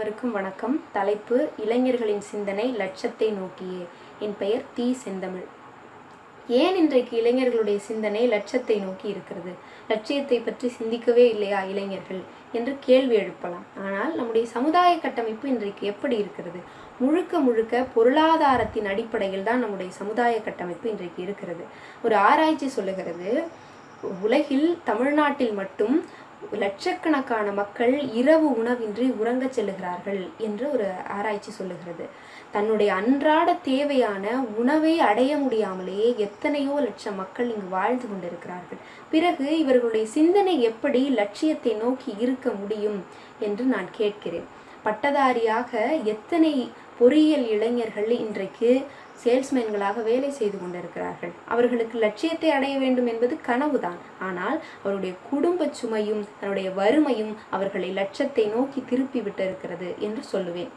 அனைவருக்கும் வணக்கம். தலைப்பு இளைஞர்களின் சிந்தனை லட்சத்தை நோக்கியே. என் பெயர் தி செந்தமிழ். ஏன் இன்றைக்கு இளைஞர்களுடைய சிந்தனை லட்சத்தை நோக்கி இருக்கிறது? லட்சியத்தை பற்றி சிந்திக்கவே இல்லையா இளைஞர்கள்? என்று கேள்வி எழுப்பலாம். ஆனால் நம்முடைய சமுதாய கட்டமைப்பு இன்றைக்கு எப்படி இருக்கிறது? முழுக்க முழுக்க பொருளாதாரத்தின் அடிப்படையில் தான் நம்முடைய சமுதாய கட்டமைப்பு இன்றைக்கு இருக்கிறது. ஒரு ஆராய்ச்சி சொல்லுகிறது உலகில் தமிழ்நாட்டில் மட்டும் லட்சக்கணக்கான மக்கள் இரவு உணவின்றி உறங்கச் செல்லுகிறார்கள் என்று ஒரு ஆராய்ச்சி சொல்லுகிறது. தன்னுடைய அன்றாட தேவையான உணவை அடைய முடியாமலேயே எத்தனையோ லட்சம் மக்கள் இங்கு வாழ்ந்து கொண்டிருக்கிறார்கள். பிறகு இவர்களுடைய சிந்தனை எப்படி லட்சியத்தை நோக்கி இருக்க முடியும் என்று நான் கேட்கிறேன். பட்டதாரியாக எத்தனை பொறியியல் இளைஞர்கள் இன்றைக்கு சேல்ஸ்மேன்களாக வேலை செய்து கொண்டிருக்கிறார்கள். அவர்களுக்கு லட்சியத்தை அடைய வேண்டும் என்பது கனவுதான். ஆனால் அவருடைய குடும்ப சுமையும் தன்னுடைய வறுமையும் அவர்களை லட்சத்தை நோக்கி திருப்பி விட்டிருக்கிறது என்று சொல்லுவேன்.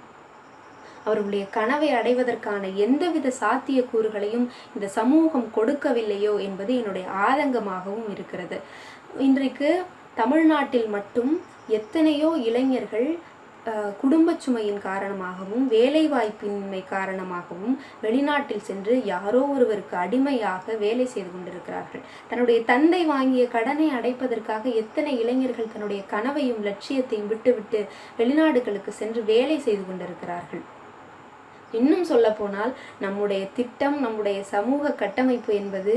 அவர்களுடைய கனவை அடைவதற்கான எந்தவித சாத்தியக்கூறுகளையும் இந்த சமூகம் கொடுக்கவில்லையோ என்பது என்னுடைய ஆதங்கமாகவும் இருக்கிறது. இன்றைக்கு தமிழ்நாட்டில் மட்டும் எத்தனையோ இளைஞர்கள் குடும்ப சுமையின் காரணமாகவும் வேலைவாய்ப்பின்மை காரணமாகவும் வெளிநாட்டில் சென்று யாரோ ஒருவருக்கு அடிமையாக வேலை செய்து கொண்டிருக்கிறார்கள். தன்னுடைய தந்தை வாங்கிய கடனை அடைப்பதற்காக எத்தனை இளைஞர்கள் தன்னுடைய கனவையும் லட்சியத்தையும் விட்டுவிட்டு வெளிநாடுகளுக்கு சென்று வேலை செய்து கொண்டிருக்கிறார்கள்? இன்னும் சொல்ல போனால் நம்முடைய திட்டம் நம்முடைய சமூக கட்டமைப்பு என்பது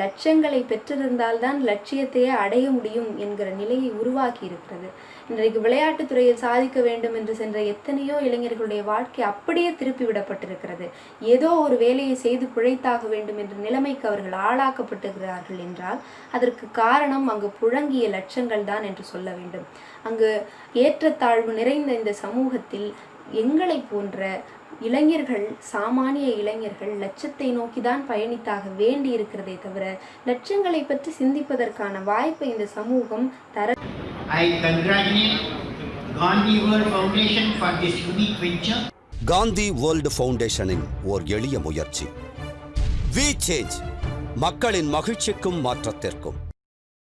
லட்சங்களை பெற்றிருந்தால்தான் லட்சியத்தையே அடைய முடியும் என்கிற நிலையை உருவாக்கி இருக்கிறது. இன்றைக்கு விளையாட்டுத்துறையில் சாதிக்க வேண்டும் என்று சென்ற எத்தனையோ இளைஞர்களுடைய வாழ்க்கை அப்படியே திருப்பி விடப்பட்டிருக்கிறது. ஏதோ ஒரு வேலையை செய்து பிழைத்தாக வேண்டும் என்ற நிலைமைக்கு அவர்கள் ஆளாக்கப்பட்டுகிறார்கள் என்றால் அதற்கு காரணம் அங்கு புழங்கிய லட்சங்கள் தான் என்று சொல்ல வேண்டும். அங்கு ஏற்றத்தாழ்வு நிறைந்த இந்த சமூகத்தில் எங்களை போன்ற இளைஞர்கள் சாமானிய இளைஞர்கள் லட்சத்தை நோக்கி தான் பயணித்தாக வேண்டி இருக்கிறதே தவிர லட்சங்களை பற்றி சிந்திப்பதற்கான வாய்ப்பை இந்த சமூகம் தர. காந்தி வேர்ல்டு ஃபவுண்டேஷனின் ஓர் எளிய முயற்சி. வி சேஞ்ச் மக்களின் மகிழ்ச்சிக்கும் மாற்றத்திற்கும்.